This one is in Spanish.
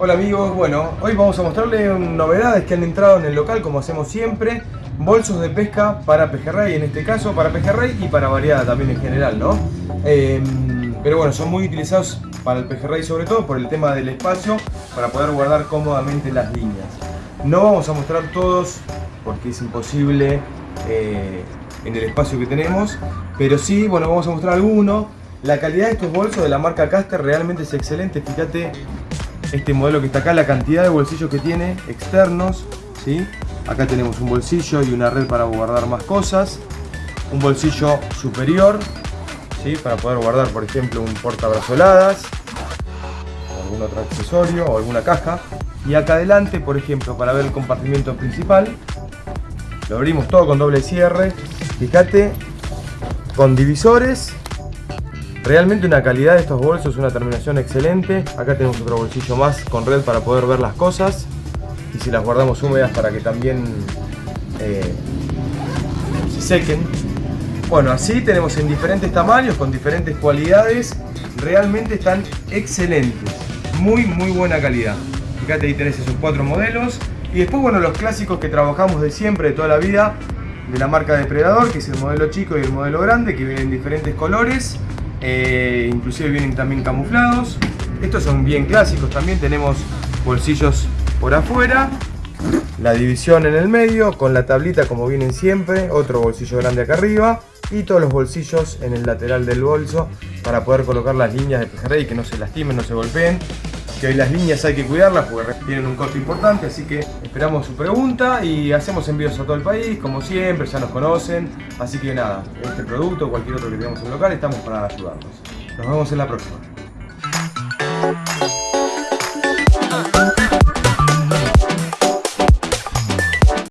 Hola amigos, bueno, hoy vamos a mostrarles novedades que han entrado en el local como hacemos siempre. Bolsos de pesca para pejerrey, en este caso para pejerrey y para variada también en general, ¿no? Em, pero bueno, son muy utilizados para el pejerrey sobre todo por el tema del espacio para poder guardar cómodamente las líneas. No vamos a mostrar todos porque es imposible eh, en el espacio que tenemos Pero sí, bueno, vamos a mostrar algunos La calidad de estos bolsos de la marca Caster realmente es excelente. Fíjate este modelo que está acá, la cantidad de bolsillos que tiene externos, ¿sí? Acá tenemos un bolsillo y una red para guardar más cosas. Un bolsillo superior, ¿sí? Para poder guardar, por ejemplo, un portabrazoladas, algún otro accesorio o alguna caja. Y acá adelante, por ejemplo, para ver el compartimiento principal, lo abrimos todo con doble cierre. Fíjate, con divisores Realmente una calidad de estos bolsos, una terminación excelente. Acá tenemos otro bolsillo más con red para poder ver las cosas. Y si las guardamos húmedas para que también eh, se sequen. Bueno, así tenemos en diferentes tamaños, con diferentes cualidades. Realmente están excelentes. Muy, muy buena calidad. Fíjate, ahí tenés esos cuatro modelos. Y después, bueno, los clásicos que trabajamos de siempre, de toda la vida, de la marca Depredador, que es el modelo chico y el modelo grande, que vienen en diferentes colores. Eh, inclusive vienen también camuflados. Estos son bien clásicos también, tenemos bolsillos por afuera, la división en el medio con la tablita como vienen siempre, otro bolsillo grande acá arriba y todos los bolsillos en el lateral del bolso para poder colocar las líneas de pejerrey que no se lastimen, no se golpeen que hoy las líneas hay que cuidarlas porque tienen un costo importante, así que esperamos su pregunta y hacemos envíos a todo el país, como siempre, ya nos conocen, así que nada, este producto o cualquier otro que tengamos en local, estamos para ayudarlos. Nos vemos en la próxima.